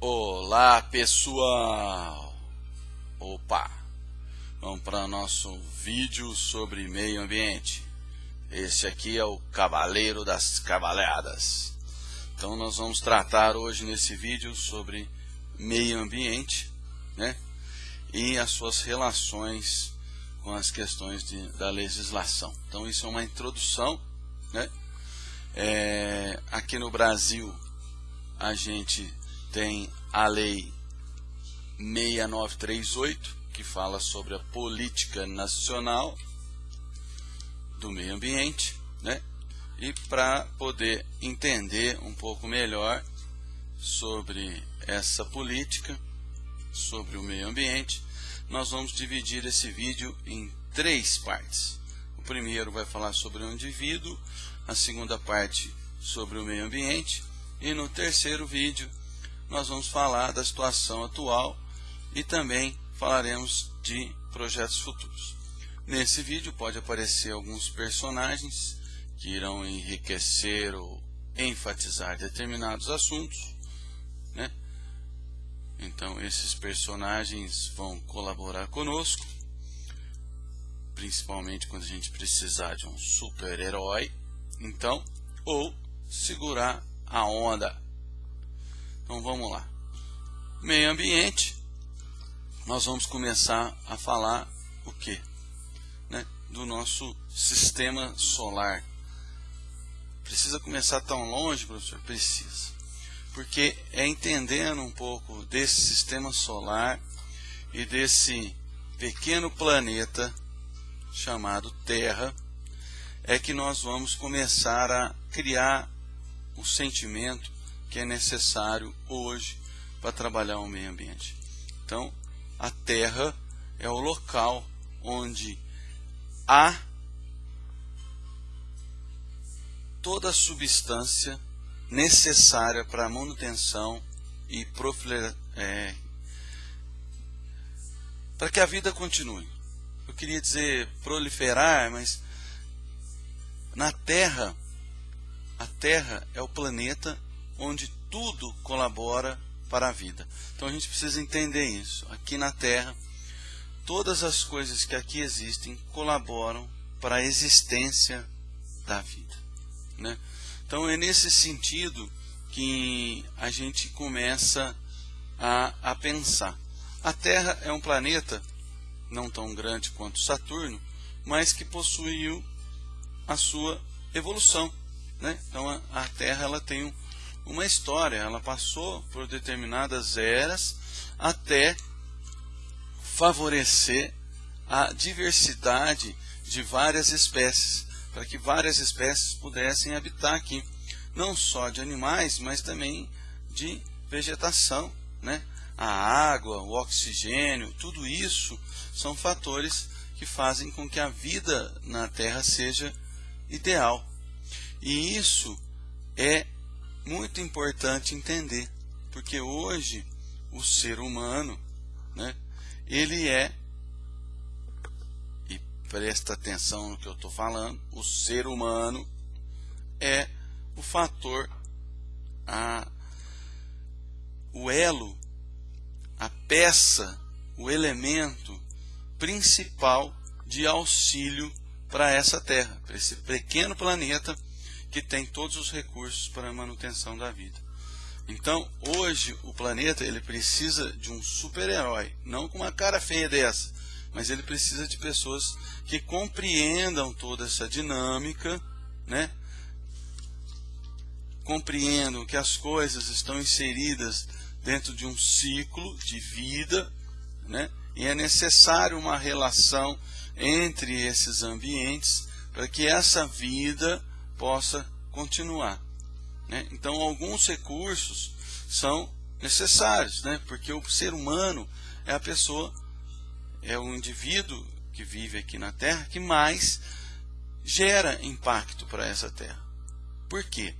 Olá pessoal! Opa! Vamos para o nosso vídeo sobre meio ambiente. Este aqui é o Cavaleiro das Cavaleadas. Então nós vamos tratar hoje nesse vídeo sobre meio ambiente né? e as suas relações com as questões de, da legislação. Então isso é uma introdução. Né? É, aqui no Brasil a gente tem a lei 6938 que fala sobre a política nacional do meio ambiente, né? E para poder entender um pouco melhor sobre essa política, sobre o meio ambiente, nós vamos dividir esse vídeo em três partes. O primeiro vai falar sobre o indivíduo, a segunda parte sobre o meio ambiente e no terceiro vídeo nós vamos falar da situação atual e também falaremos de projetos futuros. Nesse vídeo pode aparecer alguns personagens que irão enriquecer ou enfatizar determinados assuntos. Né? Então esses personagens vão colaborar conosco, principalmente quando a gente precisar de um super-herói, então, ou segurar a onda. Então vamos lá. Meio ambiente, nós vamos começar a falar o que? do nosso sistema solar. Precisa começar tão longe, professor? Precisa. Porque é entendendo um pouco desse sistema solar e desse pequeno planeta chamado Terra, é que nós vamos começar a criar o sentimento que é necessário hoje para trabalhar o meio ambiente. Então, a Terra é o local onde há toda a substância necessária para a manutenção e é, para que a vida continue. Eu queria dizer proliferar, mas na Terra, a Terra é o planeta onde tudo colabora para a vida. Então a gente precisa entender isso. Aqui na Terra, todas as coisas que aqui existem colaboram para a existência da vida. Né? Então é nesse sentido que a gente começa a, a pensar. A Terra é um planeta não tão grande quanto Saturno, mas que possuiu a sua evolução. Né? Então a, a Terra ela tem um, uma história, ela passou por determinadas eras até favorecer a diversidade de várias espécies, para que várias espécies pudessem habitar aqui, não só de animais, mas também de vegetação, né? A água, o oxigênio, tudo isso são fatores que fazem com que a vida na Terra seja ideal. E isso é muito importante entender, porque hoje o ser humano, né, ele é, e presta atenção no que eu estou falando, o ser humano é o fator, a, o elo, a peça, o elemento principal de auxílio para essa Terra, para esse pequeno planeta que tem todos os recursos para a manutenção da vida. Então, hoje o planeta ele precisa de um super-herói, não com uma cara feia dessa, mas ele precisa de pessoas que compreendam toda essa dinâmica, né? Compreendam que as coisas estão inseridas dentro de um ciclo de vida, né? E é necessário uma relação entre esses ambientes para que essa vida possa continuar. Né? Então, alguns recursos são necessários, né? porque o ser humano é a pessoa, é o indivíduo que vive aqui na Terra que mais gera impacto para essa Terra. Por quê?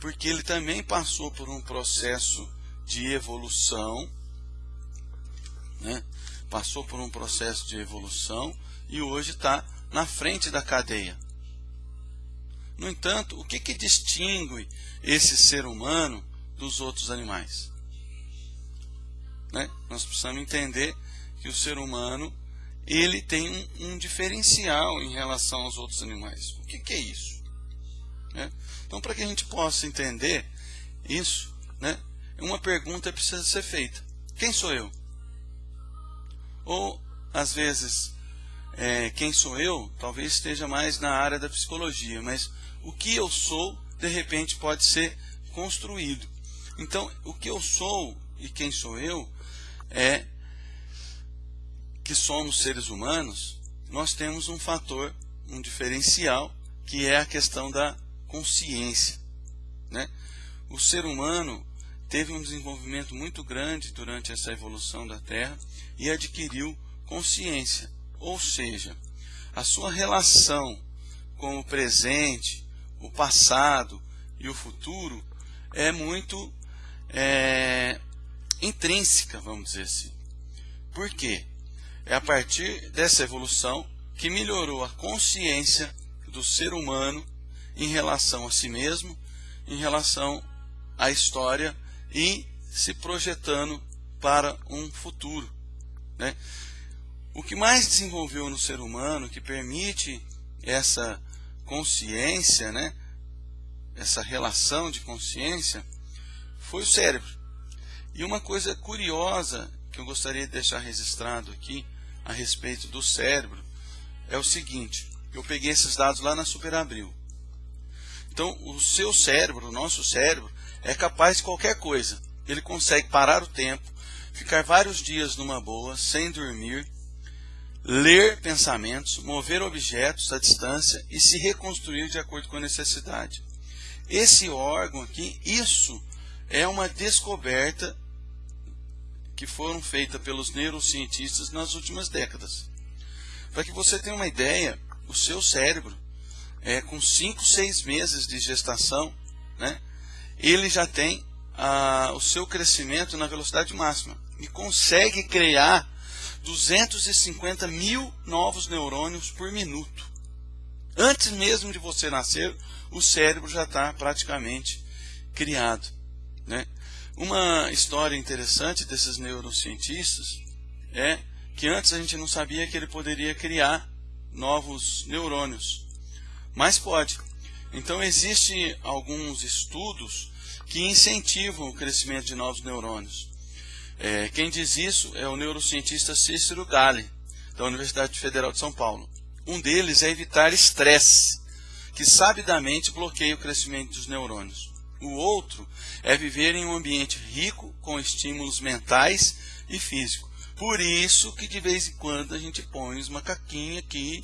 Porque ele também passou por um processo de evolução, né? passou por um processo de evolução e hoje está na frente da cadeia. No entanto, o que, que distingue esse ser humano dos outros animais? né, nós precisamos entender que o ser humano ele tem um, um diferencial em relação aos outros animais. O que, que é isso? Né? Então, para que a gente possa entender isso, né, uma pergunta precisa ser feita: quem sou eu? Ou, às vezes, é, quem sou eu talvez esteja mais na área da psicologia, mas o que eu sou, de repente, pode ser construído. Então, o que eu sou e quem sou eu é que somos seres humanos, nós temos um fator, um diferencial, que é a questão da consciência. Né? O ser humano teve um desenvolvimento muito grande durante essa evolução da Terra e adquiriu consciência, ou seja, a sua relação com o presente, o passado e o futuro é muito é, intrínseca, vamos dizer assim. Por quê? É a partir dessa evolução que melhorou a consciência do ser humano em relação a si mesmo, em relação à história e se projetando para um futuro. Né? O que mais desenvolveu no ser humano, que permite essa consciência, né? essa relação de consciência, foi o cérebro. E uma coisa curiosa que eu gostaria de deixar registrado aqui a respeito do cérebro é o seguinte: eu peguei esses dados lá na Superabril. Então, o seu cérebro, o nosso cérebro, é capaz de qualquer coisa. Ele consegue parar o tempo, ficar vários dias numa boa, sem dormir, ler pensamentos, mover objetos à distância e se reconstruir de acordo com a necessidade. Esse órgão aqui, isso é uma descoberta que foram feitas pelos neurocientistas nas últimas décadas. Para que você tenha uma ideia, o seu cérebro, é, com 5, 6 meses de gestação, né, ele já tem a, o seu crescimento na velocidade máxima e consegue criar 250 mil novos neurônios por minuto. Antes mesmo de você nascer, o cérebro já está praticamente criado. Né? Uma história interessante desses neurocientistas é que antes a gente não sabia que ele poderia criar novos neurônios, mas pode. Então existem alguns estudos que incentivam o crescimento de novos neurônios. É, quem diz isso é o neurocientista Cícero Gale, da Universidade Federal de São Paulo. Um deles é evitar estresse, que sabidamente bloqueia o crescimento dos neurônios. O outro é viver em um ambiente rico com estímulos mentais e físicos. Por isso que de vez em quando a gente põe os macaquinhos aqui,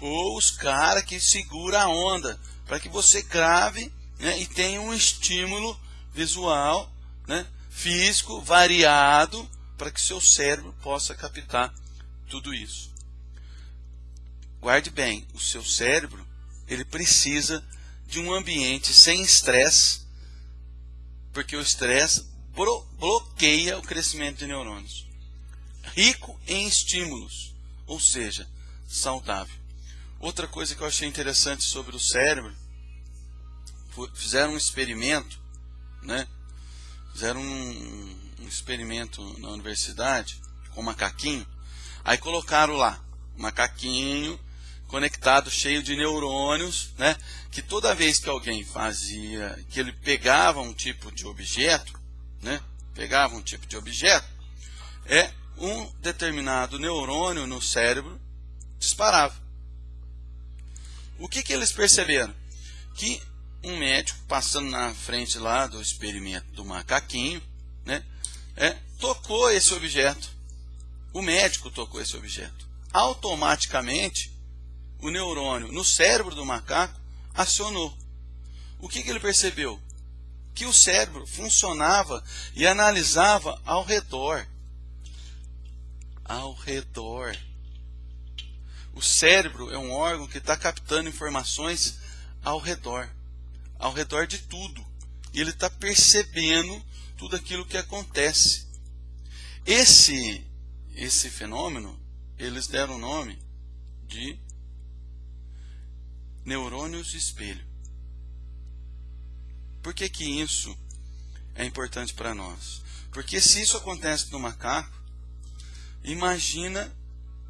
ou os caras que segura a onda, para que você grave né, e tenha um estímulo visual, né, físico, variado, para que seu cérebro possa captar tudo isso. Guarde bem, o seu cérebro ele precisa de um ambiente sem estresse porque o estresse bloqueia o crescimento de neurônios. Rico em estímulos, ou seja, saudável. Outra coisa que eu achei interessante sobre o cérebro, fizeram um experimento, né? Fizeram um, um experimento na universidade com macaquinho, aí colocaram lá, macaquinho conectado, cheio de neurônios, né? Que toda vez que alguém fazia, que ele pegava um tipo de objeto, né? Pegava um tipo de objeto, é um determinado neurônio no cérebro disparava. O que, que eles perceberam? Que um médico passando na frente lá do experimento do macaquinho, né? É, tocou esse objeto. O médico tocou esse objeto. Automaticamente o neurônio no cérebro do macaco acionou. O que, que ele percebeu? Que o cérebro funcionava e analisava ao redor. Ao redor. O cérebro é um órgão que está captando informações ao redor. Ao redor de tudo. E ele está percebendo tudo aquilo que acontece. Esse, esse fenômeno, eles deram o nome de neurônios espelho. Por que, que isso é importante para nós? Porque se isso acontece no macaco, imagina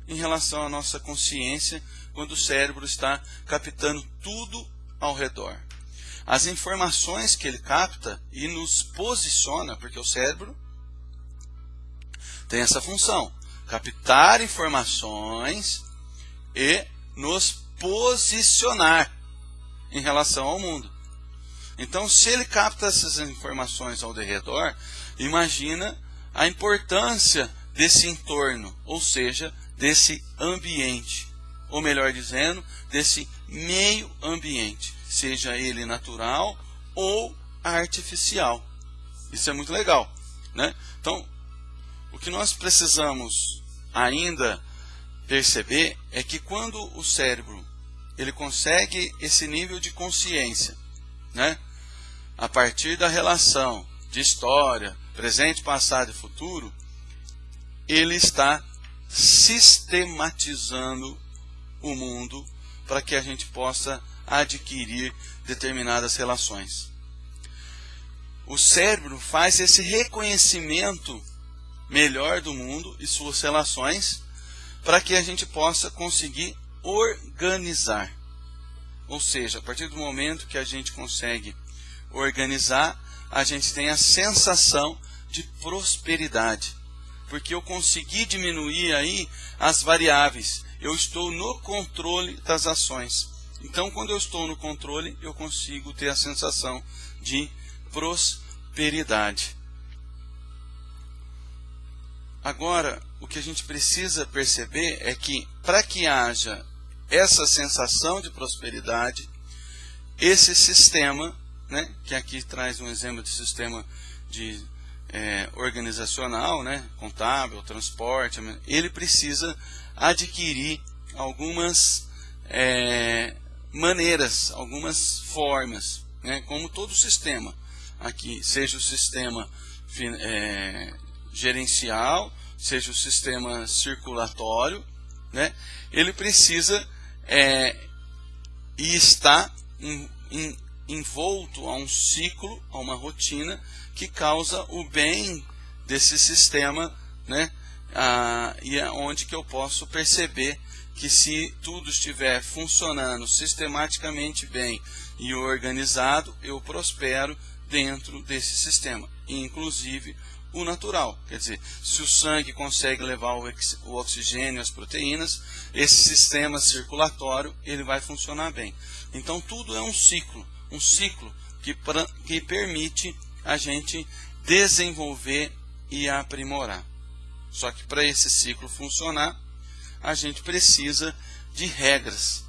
em relação à nossa consciência quando o cérebro está captando tudo ao redor. As informações que ele capta e nos posiciona, porque o cérebro tem essa função, captar informações e nos posicionar em relação ao mundo. Então, se ele capta essas informações ao redor, imagina a importância desse entorno, ou seja, desse ambiente, ou melhor dizendo, desse meio ambiente, seja ele natural ou artificial. Isso é muito legal, né? Então, o que nós precisamos ainda perceber é que quando o cérebro ele consegue esse nível de consciência, né? A partir da relação de história, presente, passado e futuro, ele está sistematizando o mundo para que a gente possa adquirir determinadas relações. O cérebro faz esse reconhecimento melhor do mundo e suas relações para que a gente possa conseguir organizar. Ou seja, a partir do momento que a gente consegue organizar, a gente tem a sensação de prosperidade. Porque eu consegui diminuir aí as variáveis. Eu estou no controle das ações. Então, quando eu estou no controle, eu consigo ter a sensação de prosperidade. Agora, o que a gente precisa perceber é que, para que haja essa sensação de prosperidade, esse sistema, né, que aqui traz um exemplo de sistema de é, organizacional, né, contábil, transporte, ele precisa adquirir algumas é, maneiras, algumas formas, né, como todo sistema. Aqui, seja o sistema é, gerencial, seja o sistema circulatório, né, ele precisa é, e está em, em, envolto a um ciclo, a uma rotina que causa o bem desse sistema, né, ah, e é onde que eu posso perceber que se tudo estiver funcionando sistematicamente bem e organizado, eu prospero dentro desse sistema, inclusive o natural. Quer dizer, se o sangue consegue levar o oxigênio as proteínas, esse sistema circulatório ele vai funcionar bem. Então tudo é um ciclo, um ciclo que, que permite a gente desenvolver e aprimorar. Só que para esse ciclo funcionar, a gente precisa de regras.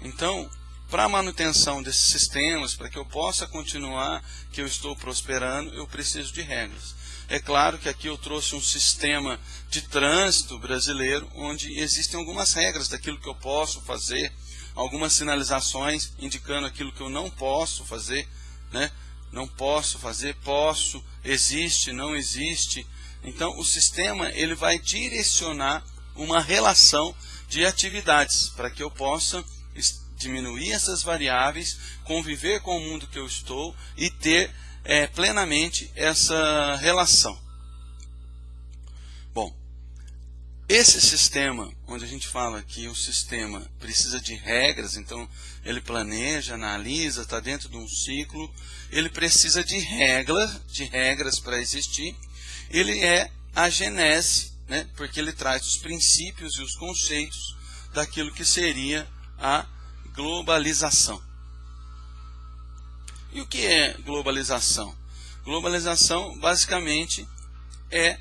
Então, para a manutenção desses sistemas, para que eu possa continuar, que eu estou prosperando, eu preciso de regras. É claro que aqui eu trouxe um sistema de trânsito brasileiro, onde existem algumas regras daquilo que eu posso fazer, algumas sinalizações indicando aquilo que eu não posso fazer, né? Não posso fazer, posso, existe, não existe. Então, o sistema ele vai direcionar uma relação de atividades para que eu possa diminuir essas variáveis, conviver com o mundo que eu estou e ter é, plenamente essa relação. Bom, esse sistema, onde a gente fala que o sistema precisa de regras, então ele planeja, analisa, está dentro de um ciclo, ele precisa de regras, de regras para existir. Ele é a genese, né, porque ele traz os princípios e os conceitos daquilo que seria a globalização. E o que é globalização? Globalização basicamente é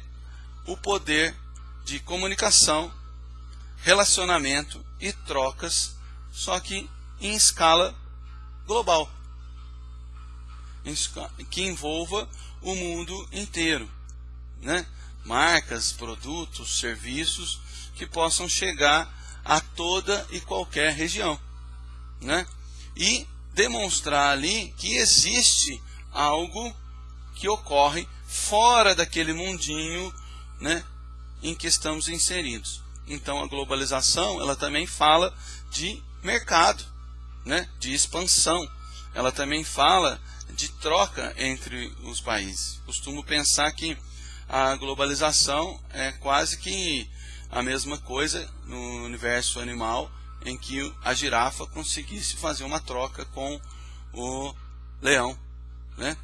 o poder de comunicação, relacionamento e trocas, só que em escala global, que envolva o mundo inteiro, né? Marcas, produtos, serviços que possam chegar a toda e qualquer região, né? E demonstrar ali que existe algo que ocorre fora daquele mundinho né, em que estamos inseridos. Então a globalização ela também fala de mercado, né, de expansão. Ela também fala de troca entre os países. Costumo pensar que a globalização é quase que a mesma coisa no universo animal em que a girafa conseguisse fazer uma troca com o leão, né?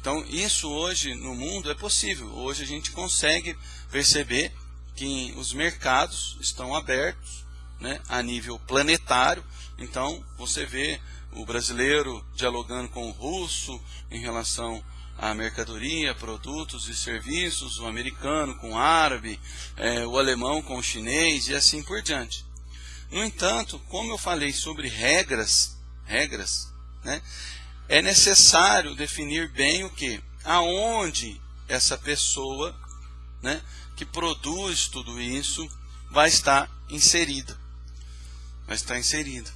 Então isso hoje no mundo é possível. Hoje a gente consegue perceber que os mercados estão abertos, né, a nível planetário. Então você vê o brasileiro dialogando com o russo em relação a mercadoria, produtos e serviços, o americano com o árabe, é, o alemão com o chinês e assim por diante. No entanto, como eu falei sobre regras, regras, né, é necessário definir bem o que, aonde essa pessoa, né, que produz tudo isso, vai estar inserida, vai estar inserida,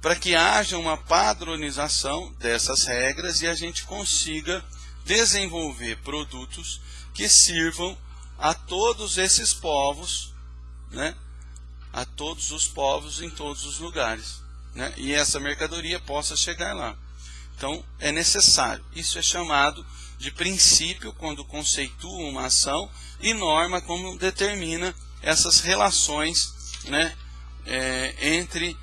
para que haja uma padronização dessas regras e a gente consiga desenvolver produtos que sirvam a todos esses povos, né? a todos os povos em todos os lugares. Né? E essa mercadoria possa chegar lá. Então, é necessário. Isso é chamado de princípio quando conceitua uma ação e norma como determina essas relações né, é, entre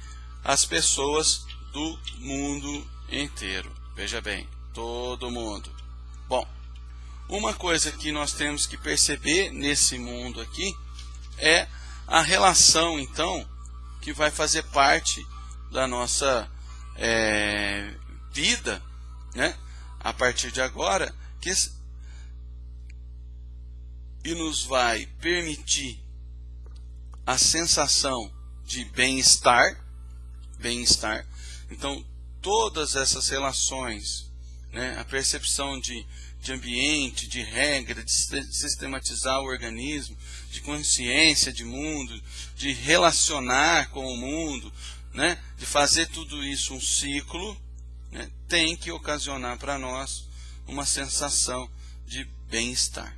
as pessoas do mundo inteiro. Veja bem, todo mundo. Uma coisa que nós temos que perceber nesse mundo aqui é a relação, então, que vai fazer parte da nossa é, vida, né, a partir de agora, que e nos vai permitir a sensação de bem-estar, bem-estar. Então, todas essas relações né, a percepção de, de ambiente, de regra, de sistematizar o organismo, de consciência de mundo, de relacionar com o mundo, né, de fazer tudo isso um ciclo, né, tem que ocasionar para nós uma sensação de bem-estar.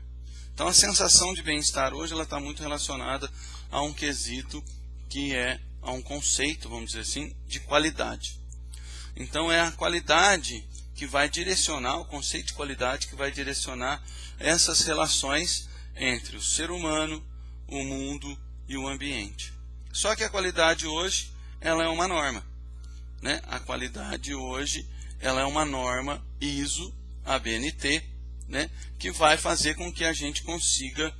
Então a sensação de bem-estar hoje ela está muito relacionada a um quesito que é a um conceito, vamos dizer assim, de qualidade. Então é a qualidade que vai direcionar, o conceito de qualidade que vai direcionar essas relações entre o ser humano, o mundo e o ambiente. Só que a qualidade hoje, ela é uma norma. Né? A qualidade hoje, ela é uma norma ISO, ABNT, né? que vai fazer com que a gente consiga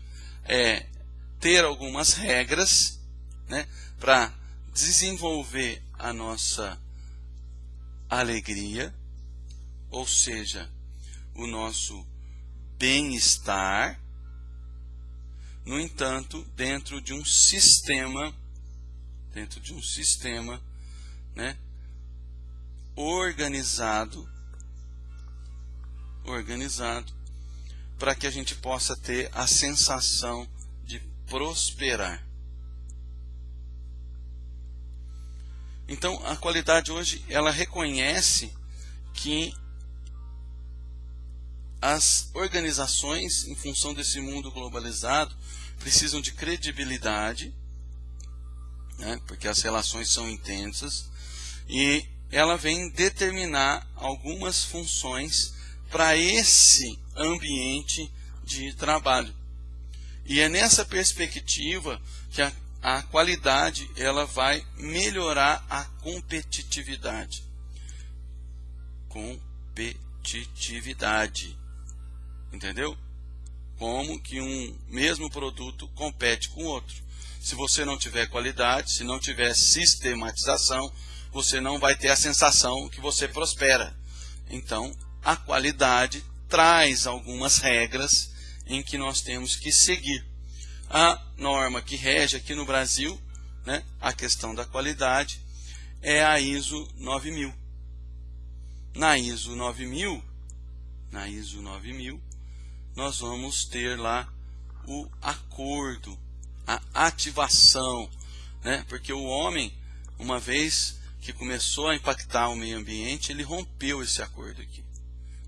é, ter algumas regras né? para desenvolver a nossa alegria, ou seja, o nosso bem-estar, no entanto, dentro de um sistema, dentro de um sistema, né, organizado, organizado, para que a gente possa ter a sensação de prosperar. Então, a qualidade hoje, ela reconhece que as organizações, em função desse mundo globalizado, precisam de credibilidade, né, porque as relações são intensas, e ela vem determinar algumas funções para esse ambiente de trabalho. E é nessa perspectiva que a, a qualidade ela vai melhorar a competitividade. Competitividade. Entendeu? Como que um mesmo produto compete com outro. Se você não tiver qualidade, se não tiver sistematização, você não vai ter a sensação que você prospera. Então, a qualidade traz algumas regras em que nós temos que seguir. A norma que rege aqui no Brasil, né, a questão da qualidade, é a ISO 9000. Na ISO 9000, na ISO 9000, nós vamos ter lá o acordo, a ativação, né? Porque o homem, uma vez que começou a impactar o meio ambiente, ele rompeu esse acordo aqui.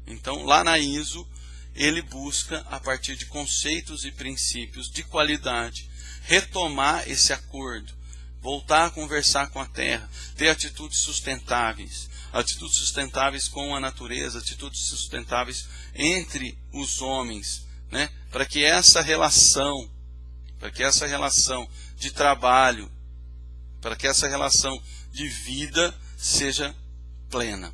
Então, lá na ISO, ele busca, a partir de conceitos e princípios de qualidade, retomar esse acordo, voltar a conversar com a terra, ter atitudes sustentáveis, atitudes sustentáveis com a natureza, atitudes sustentáveis entre os homens, né, para que essa relação, para que essa relação de trabalho, para que essa relação de vida seja plena.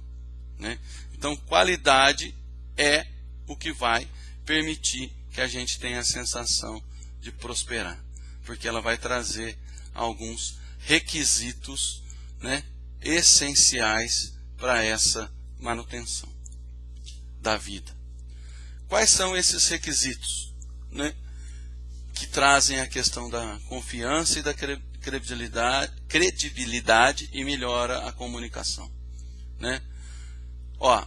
Né? Então, qualidade é o que vai permitir que a gente tenha a sensação de prosperar, porque ela vai trazer alguns requisitos né, essenciais para essa manutenção da vida. Quais são esses requisitos né, que trazem a questão da confiança e da credibilidade, credibilidade e melhora a comunicação? Né? Ó,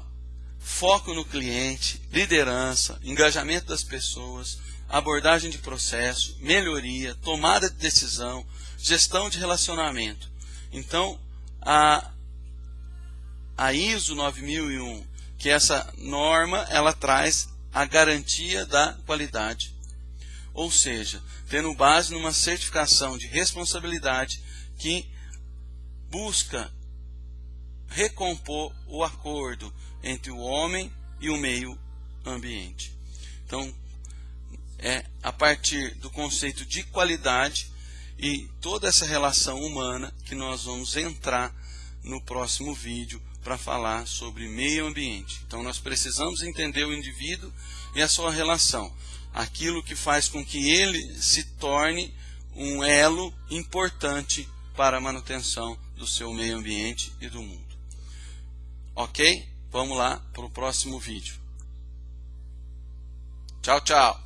foco no cliente, liderança, engajamento das pessoas, abordagem de processo, melhoria, tomada de decisão, gestão de relacionamento. Então, a, a ISO 9001, que é essa norma, ela traz a garantia da qualidade. Ou seja, tendo base numa certificação de responsabilidade que busca recompor o acordo entre o homem e o meio ambiente. Então, é a partir do conceito de qualidade e toda essa relação humana que nós vamos entrar no próximo vídeo para falar sobre meio ambiente. Então nós precisamos entender o indivíduo e a sua relação, aquilo que faz com que ele se torne um elo importante para a manutenção do seu meio ambiente e do mundo. Ok? Vamos lá para o próximo vídeo. Tchau, tchau.